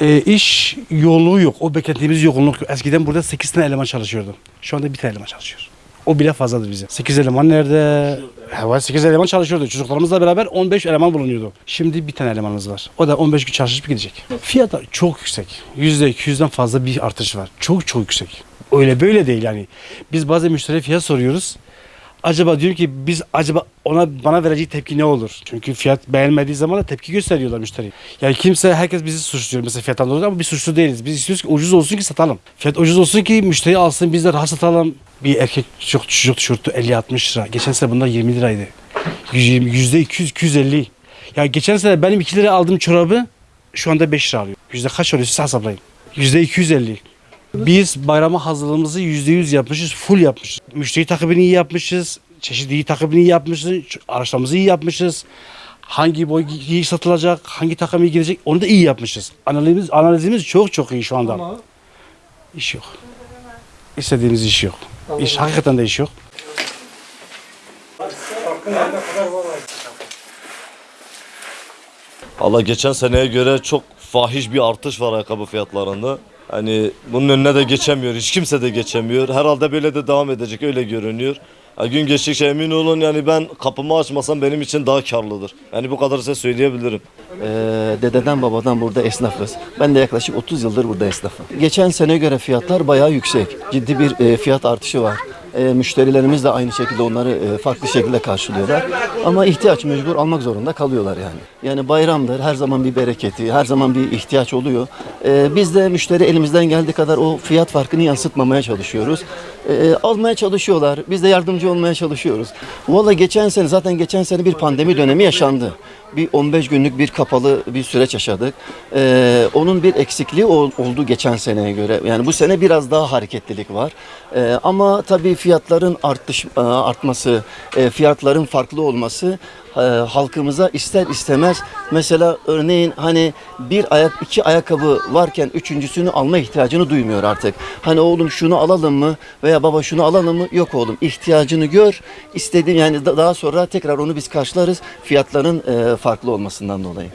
e, iş yoğunluğu yok. O beklediğimiz yoğunluk yok. Eskiden burada 8 tane eleman çalışıyordu. Şu anda bir tane eleman çalışıyor. O bile fazladır bize. 8 eleman nerede? Evet 8 eleman çalışıyordu. Çocuklarımızla beraber 15 eleman bulunuyordu. Şimdi bir tane elemanımız var. O da 15 gün çalışıp gidecek. Fiyatlar çok yüksek. %200'den fazla bir artış var. Çok çok yüksek. Öyle böyle değil yani. Biz bazen müşteriye fiyat soruyoruz. Acaba diyor ki biz acaba ona bana vereceği tepki ne olur? Çünkü fiyat beğenmediği zaman da tepki gösteriyorlar müşteri. Yani kimse herkes bizi suçluyor mesela fiyattan dolayı ama biz suçlu değiliz. Biz istiyoruz ki ucuz olsun ki satalım. Fiyat ucuz olsun ki müşteri alsın biz de rahat satalım. Bir erkek çocuk, çocuk tişörtü 50-60 lira. Geçen sene bunlar 20 liraydı. 120, yüzde 200, 250. Ya geçen sene benim 2 liraya aldığım çorabı şu anda 5 lira alıyor. Yüzde kaç oluyor siz hesaplayın. Yüzde 250. Biz bayrama hazırlığımızı yüzde yüz yapmışız, full yapmışız. Müşteri takibini iyi yapmışız, çeşitli iyi takibini iyi yapmışız, araçlarımızı iyi yapmışız. Hangi boy iyi satılacak, hangi takım iyi gidecek onu da iyi yapmışız. Analizimiz, analizimiz çok çok iyi şu anda. Ama İş yok. İstediğimiz iş yok. İş hakikaten de iş yok. Valla geçen seneye göre çok fahiş bir artış var ayakkabı fiyatlarında. Hani bunun önüne de geçemiyor. Hiç kimse de geçemiyor. Herhalde böyle de devam edecek öyle görünüyor. Ya gün geçtikçe emin olun yani ben kapımı açmasam benim için daha karlıdır. Yani bu kadar size söyleyebilirim. Ee, dededen babadan burada esnafız. Ben de yaklaşık 30 yıldır burada esnafım. Geçen sene göre fiyatlar bayağı yüksek. Ciddi bir e, fiyat artışı var. E, müşterilerimiz de aynı şekilde onları e, farklı şekilde karşılıyorlar. Ama ihtiyaç mecbur almak zorunda kalıyorlar yani. Yani bayramdır, her zaman bir bereketi, her zaman bir ihtiyaç oluyor. E, biz de müşteri elimizden geldiği kadar o fiyat farkını yansıtmamaya çalışıyoruz. E, almaya çalışıyorlar, biz de yardımcı olmaya çalışıyoruz. Valla geçen sene, zaten geçen sene bir pandemi dönemi yaşandı bir 15 günlük bir kapalı bir süreç yaşadık. Ee, onun bir eksikliği ol- oldu geçen seneye göre. Yani bu sene biraz daha hareketlilik var. Ee, ama tabii fiyatların artış e, artması, e, fiyatların farklı olması e, halkımıza ister istemez mesela örneğin hani bir ayak iki ayakkabı varken üçüncüsünü alma ihtiyacını duymuyor artık. Hani oğlum şunu alalım mı veya baba şunu alalım mı? Yok oğlum ihtiyacını gör. istediğin yani da- daha sonra tekrar onu biz karşılarız fiyatların farklı olmasından dolayı.